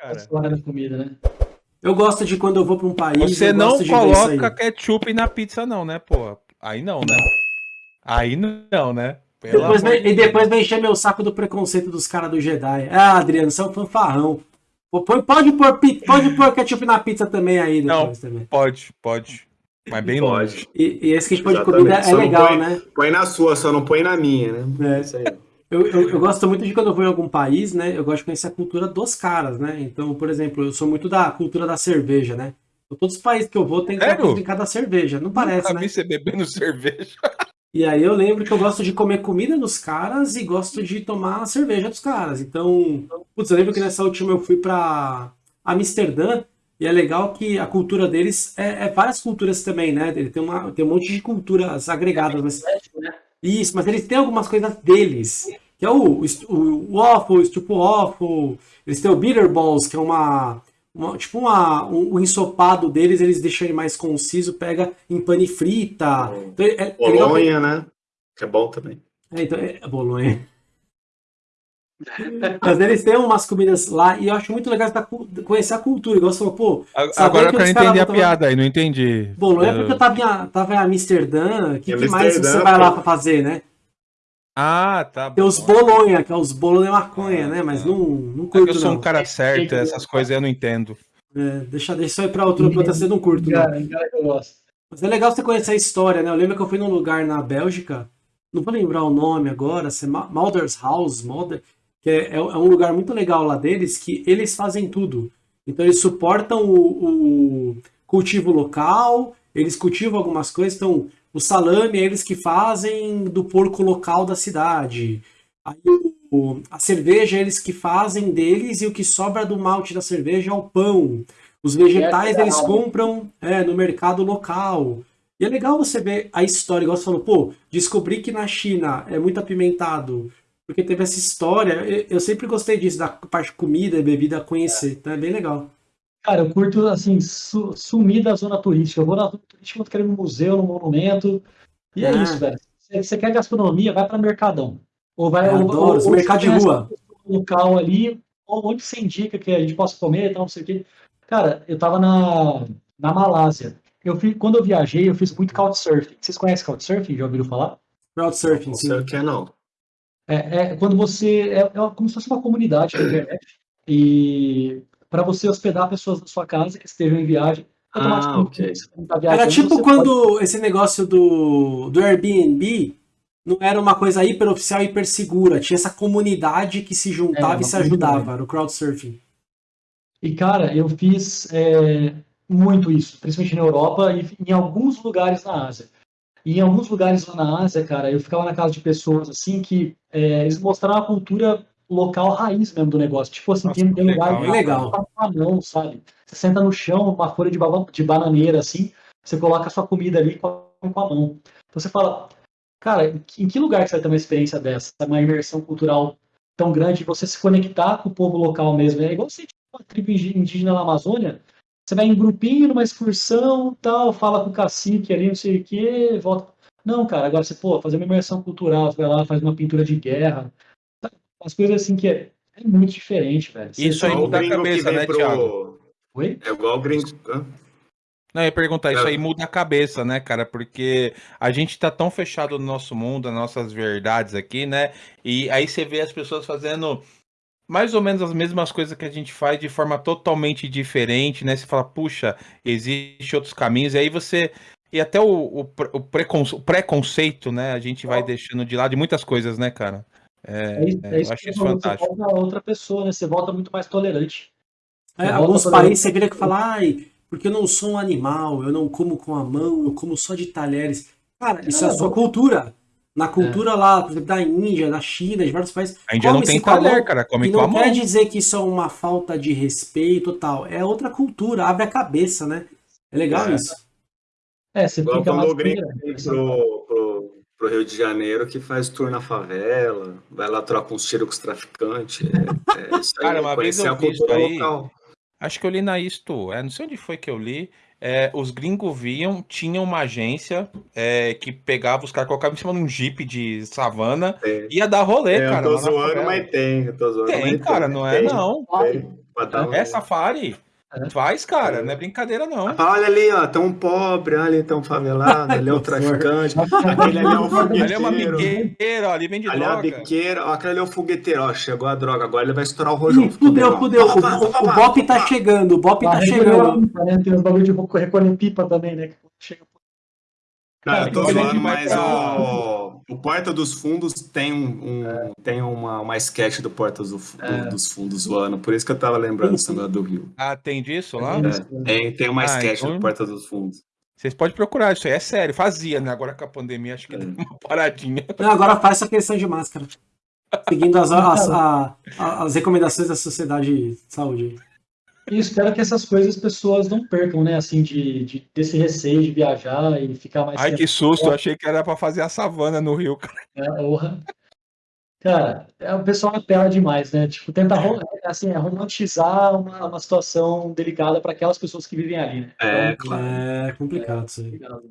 cara. Hora da comida, né? Eu gosto de quando eu vou pra um país. Você eu não coloca ketchup na pizza, não, né, pô? Aí não, né? Aí não, né? Pelo Depois vem- e depois vem encher meu saco do preconceito dos caras do Jedi. Ah, Adriano, você é um fanfarrão. Pode pôr, pode pôr ketchup na pizza também aí Não. depois também. Pode, pode. Mas bem Pode. longe. E, e esse kit de Exatamente. comida é Só não legal, põe- né? Põe na sua, só não põe na minha, né? É. Isso aí. Eu, eu, eu gosto muito de quando eu vou em algum país, né? Eu gosto de conhecer a cultura dos caras, né? Então, por exemplo, eu sou muito da cultura da cerveja, né? Então, todos os países que eu vou tem que em cada cerveja. Não parece, Nunca né? você bebendo cerveja. E aí eu lembro que eu gosto de comer comida dos caras e gosto de tomar a cerveja dos caras. Então, putz, eu lembro que nessa última eu fui pra Amsterdã e é legal que a cultura deles é, é várias culturas também, né? Ele tem, uma, tem um monte de culturas agregadas, mas? Isso, mas eles têm algumas coisas deles. Que é o, o, o waffle, o stupo waffle. Eles têm o bitter balls, que é uma, uma- tipo uma, um, o ensopado deles, eles deixam ele mais conciso, pega em pane frita. Então, é, é Bolonha, né? Que é bom também. é, então, é Bolonha. Mas eles têm umas comidas lá e eu acho muito legal pra conhecer a cultura. Igual você falou, pô, Agora eu que quero os caras entender a vão piada aí, não entendi. Bolonha é Eu- porque eu tava em, tava em Amsterdã. O que, Em que mais você Amsterdã, vai lá pô. pra fazer, né? Ah, tá Tem os bom. Bolonha, que é os bolo de maconha, né? Mas Ah. não, não É curto, eu sou não. um cara certo, essas coisas eu não entendo. É, deixa, deixa isso aí pra outro, pra outra você não curto, não. Cara, eu gosto. Mas é legal você conhecer a história, né? Eu lembro que eu fui num lugar na Bélgica, não vou lembrar o nome agora, se é Mauder's House, Malder, que é, é um lugar muito legal lá deles, que eles fazem tudo. Então eles suportam o, o cultivo local, eles cultivam algumas coisas, então o salame é eles que fazem do porco local da cidade. Aí o- a cerveja é eles que fazem deles e o que sobra do malte da cerveja é o pão. Os vegetais É, eles legal. compram é, no mercado local. E é legal você ver a história, igual você falou, pô, descobri que na China é muito apimentado, porque teve essa história. Eu, eu sempre gostei disso, da parte de comida e bebida conhecer, então é bem legal. Cara, eu curto, assim, su- sumir da zona turística. Eu vou na zona turística, vou querer ir no museu, no monumento. E é Ah. isso, velho. Se você quer gastronomia, vai para Mercadão. Ou vai Eu ou- adoro ou- você de rua. um local ali, ou onde você indica que a gente possa comer e tal, não sei o quê. Cara, eu tava na, na Malásia. Eu fiz, quando eu viajei, eu fiz muito couchsurfing. Vocês conhecem couchsurfing? Já ouviram falar? Crowdsurfing, Não sim. sei o que é, não. É, é quando você. É, é como se fosse uma comunidade na internet. E para você hospedar pessoas na sua casa que estejam em viagem. automaticamente, ok. tá viajando, Era tipo quando esse negócio do, do Airbnb não era uma coisa hiper oficial, hiper segura. Tinha essa comunidade que se juntava É, e se ajudava. comunidade. Era o crowdsurfing. E, cara, eu fiz é, muito isso, principalmente na Europa e em alguns lugares na Ásia. E em alguns lugares lá na Ásia, cara, eu ficava na casa de pessoas assim que é, eles mostraram a cultura local raiz mesmo do negócio. Tipo assim, Nossa, tem, tem que lugar legal, que? Legal. tá com a mão, sabe? Você senta no chão, uma folha de, de bananeira, assim, você coloca a sua comida ali com a, com a mão. Então você fala, cara, em que- lugar que você vai ter uma experiência dessa? Uma imersão cultural tão grande, você se conectar com o povo local mesmo. É igual você tipo, uma tribo indígena na Amazônia, você vai em grupinho, numa excursão, tal, fala com o cacique ali, não sei o quê, volta. Não, cara, agora você, pô, fazer uma imersão cultural, você vai lá, faz uma pintura de guerra, sabe? umas coisas assim que é, é muito diferente, velho. Você- Isso aí muda a cabeça, né, pro- Thiago? Oi? É igual o gringo. Não, eu ia perguntar, isso É. aí muda a cabeça, né, cara? Porque a gente tá tão fechado no nosso mundo, nas nossas verdades aqui, né? E aí você vê as pessoas fazendo mais ou menos as mesmas coisas que a gente faz de forma totalmente diferente, né? Você fala, puxa, existe outros caminhos, e aí você. E até o, o, o preconce- o preconceito, né? A gente vai deixando de lado de muitas coisas, né, cara? É, É isso, é, é eu isso acho que isso fantástico. Você volta a outra pessoa, né? Você volta muito mais tolerante. É, alguns países você que falar, ai, porque eu não sou um animal, eu não como com a mão, eu como só de talheres. Cara, isso é a sua cultura. Na cultura lá, por exemplo, da Índia, da China, de vários países. A Índia não tem talher, cara, come E com a não mão. quer dizer que isso é uma falta de respeito tal. É outra cultura, abre a cabeça, né? É legal É. isso. É, você Igual fica quando mais o gringo pro, pro, pro Rio de Janeiro que faz tour na favela, vai lá trocar uns tiros com os traficantes. É, é isso aí, Cara, uma vez eu a vi isso cultura aí. local. Acho que eu li na Isto, é, não sei onde foi que eu li. é, os gringos viam, tinham uma agência é, que pegava os caras, colocava em cima de um jeep de savana, É. ia dar rolê, É, eu cara. tô lá na zoando, mas tem. Eu tô zoando, Tem, cara, não é tem, não. tem. pra dar um- É safari. É. Faz, cara. É. Não é brincadeira, não. Ah, Olha ali, ó, um pobre, olha ali, um favelado, ali é o traficante, aquele ali é o fogueteiro. Ali é uma biqueira, ó, ali vende Ali é a droga. biqueira, ó, aquele ali é o fogueteiro, ó, chegou a droga, agora ele vai estourar o rojão. Ih, fudeu, fudeu. O, o, o Bop tá chegando, o Bop tá chegando. Tem os bagulho de recolher pipa também, né? que Chega Não, eu tô zoando, mas pra- o, o Porta dos Fundos tem, um, um- tem uma, uma sketch do Porta do, do- É. dos Fundos zoando, por isso que eu tava lembrando esse negócio do Rio. Ah, tem disso lá? É. É, tem, tem uma Ah, sketch então- do Porta dos Fundos. Vocês podem procurar, isso aí é sério. Fazia, né? Agora com a pandemia, acho que É. deu uma paradinha. Não, agora faz essa questão de máscara. Seguindo as, as, a- as recomendações da Sociedade de Saúde. E espero que essas coisas as pessoas não percam, né? Assim, de, de desse receio de viajar e ficar mais Ai, que susto. Eu achei que era pra fazer a savana no Rio, cara. Porra. Cara, é, o pessoal apela demais, né? Tipo, tenta ro- assim, é, romantizar uma, uma situação delicada para aquelas pessoas que vivem ali, né? É, Então, claro. É complicado isso aí. obrigado.